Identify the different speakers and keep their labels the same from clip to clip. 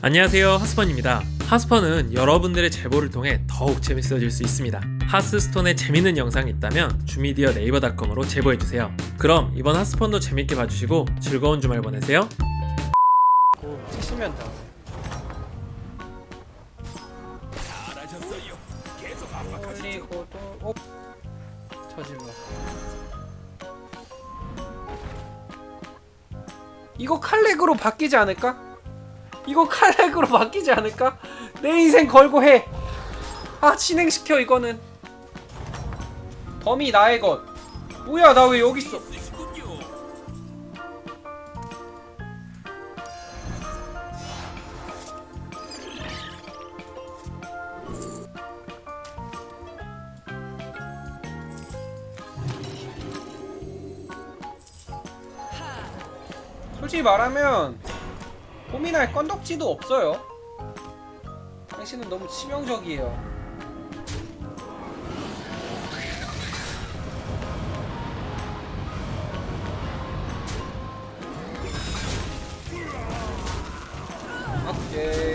Speaker 1: 안녕하세요 하스펀입니다 하스펀은 여러분들의 제보를 통해 더욱 재밌어질 수 있습니다 하스스톤에 재밌는 영상이 있다면 주미디어 네이버닷컴으로 제보해주세요 그럼 이번 하스펀도 재밌게 봐주시고 즐거운 주말 보내세요.
Speaker 2: 그리고도 어? 저질러. 이거 칼렉으로 바뀌지 않을까? 이거 칼렉으로 바뀌지 않을까? 내 인생 걸고 해. 아 진행시켜 이거는. 덤이 나의 것. 뭐야 나 왜 여기 있어? 솔직히 말하면 고민할 건덕지도 없어요. 당신은 너무 치명적이에요. 오케이.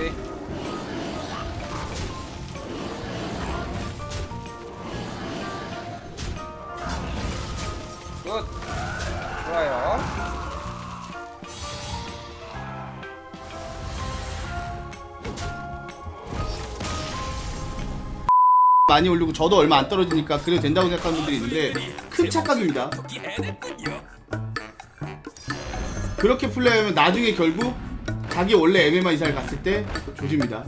Speaker 3: 많이 올리고 저도 얼마 안 떨어지니까 그래도 된다고 생각하는 분들이 있는데 큰 착각입니다. 그렇게 플레이하면 나중에 결국 자기 원래 MMA 이사를 갔을 때 조집니다.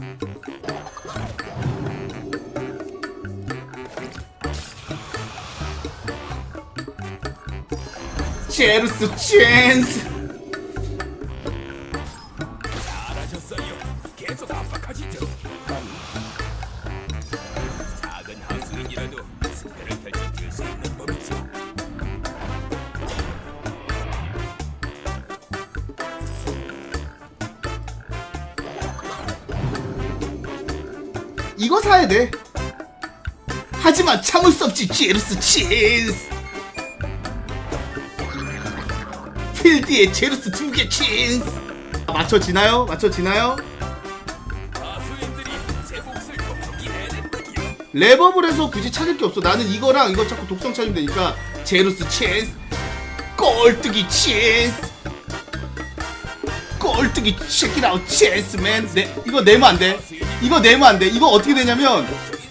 Speaker 3: 제루스 챈스 이거 사야 돼. 하지만 참을 수 없지 제루스 챈스 필드에 제루스 두개 챈스 맞춰지나요? 맞춰지나요? 레버블 해서 굳이 찾을 게 없어. 나는 이거랑 이거 자꾸 독성 찾으면 되니까 제루스 챈스 꼴뚜기 챈스 꼴뚜기 체키라우 챈스맨. 네, 이거 내면 안돼 이거 내면 안 돼 이거 어떻게 되냐면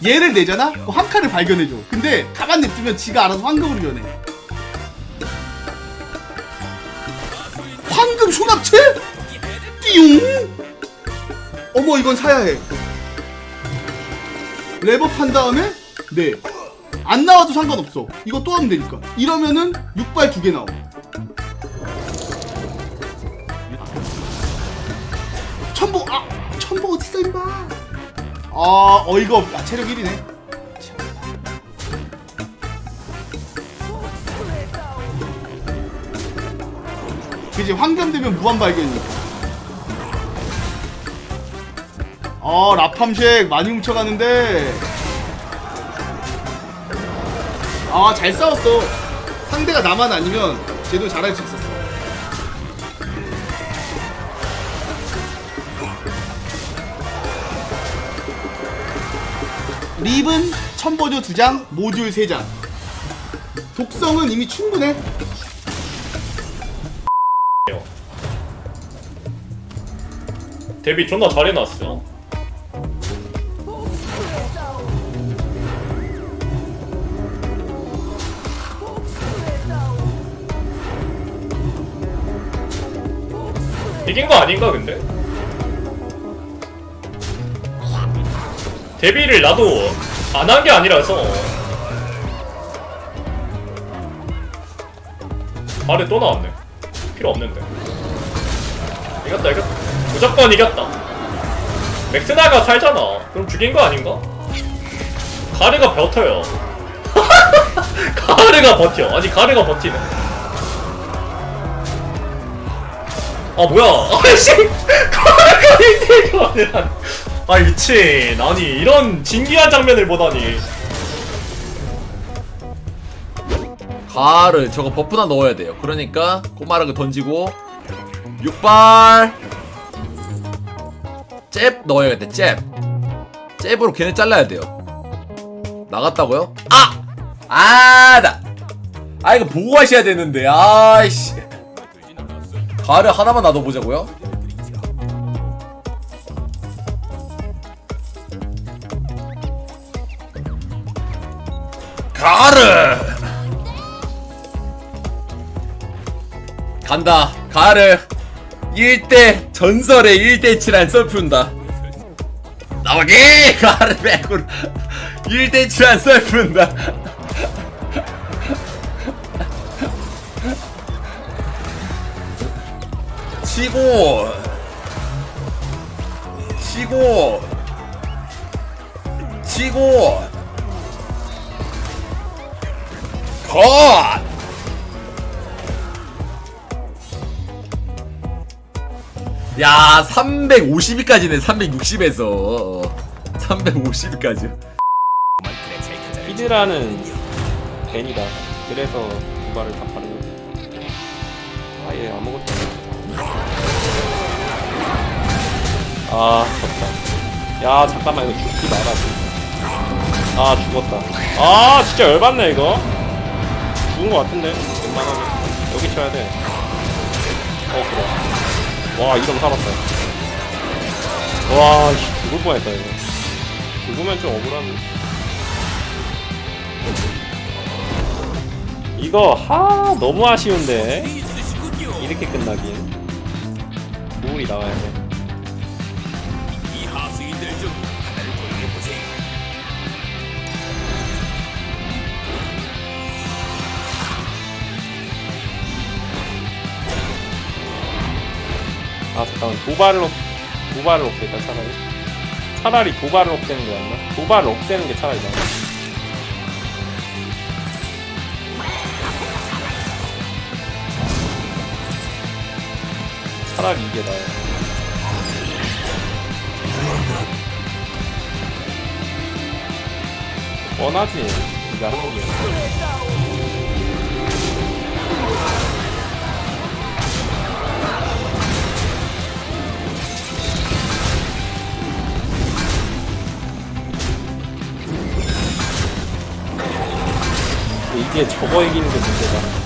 Speaker 3: 얘를 내잖아? 한 칸을 발견해줘 근데 가만 냅두면 지가 알아서 황금으로 변해 황금 소납체? 띠용 어머 이건 사야 해 레버 판 다음에 네. 안 나와도 상관없어. 이거 또 하면 되니까. 이러면은 6발 두 개 나와. 천보 아 천보 어디 있어 임마. 아 어이가 없. 아 체력 1이네. 그지 황금 되면 무한 발견이니까. 아 라팜쉑 많이 훔쳐가는데 아 잘 싸웠어 상대가 나만 아니면 쟤도 잘할 수 있었어 립은 첨보조 2장 모듈 3장 독성은 이미 충분해
Speaker 4: 데뷔 존나 잘해놨어. 이긴 거 아닌가 근데? 데뷔를 나도 안 한 게 아니라서. 발에 또 나왔네. 필요 없는데. 이겼다 이겼다. 무조건 이겼다. 맥스나가 살잖아. 그럼 죽인 거 아닌가? 가르가 버텨요. 가르가 버텨. 아니 가르가 버티네. 아 뭐야. 아이씨. 가르가 1대1 아니라 아 미친 아니 이런 진기한 장면을 보다니
Speaker 5: 가를 저거 버프나 넣어야 돼요. 그러니까 꼬마르그 던지고 6발 잽 넣어야겠다 잽 잽으로 걔네 잘라야 돼요 나갔다고요? 아! 아, 나. 아, 이거 보고 하셔야 되는데. 아이씨. 가를 하나만 놔둬보자고요? 가르! 간다. 가르. 1대 전설의 1대 7한 썰푼다. 나오기! 가르 빼고 1대 7한 썰푼다. 치고 치고 치고 컷 야, 350위까지네, 360에서. 350위까지.
Speaker 2: 히드라는 벤이다. 그래서 두발을 다 파는 거지. 아예 아무것도. 아 졌다. 야 잠깐만 이거 죽지 마라. 진짜. 아 죽었다. 아 진짜 열받네 이거. 죽은 거 같은데 웬만하면 여기 쳐야 돼. 어 그래. 와 이러면 살았다. 와 씨, 죽을 뻔했다 이거. 죽으면 좀 억울한. 이거 하 너무 아쉬운데 이렇게 끝나긴 부울이 나와야 돼 아 잠깐만. 도발을 없 도발을 없앨까 차라리. 차라리 도발을 없애는 게 낫나? 도발을 없애는 게 차라리 나아. 차라리 이게 나아요 뻔하지 이거 이게 저거 이기는 게 문제다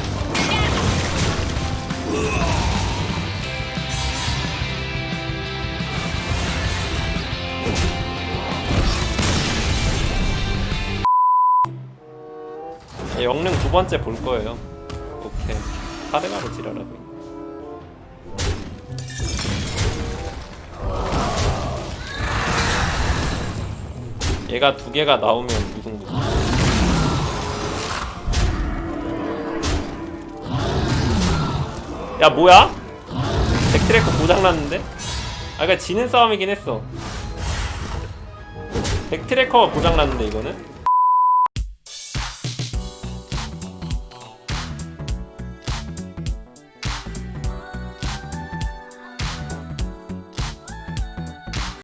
Speaker 2: 네, 영능 두 번째 볼 거예요. 오케이. 카드가로 지랄하고. 얘가 두 개가 나오면 무승 야 뭐야? 백트래커 고장났는데? 아 그니까 지는 싸움이긴 했어 백트래커가 고장났는데 이거는?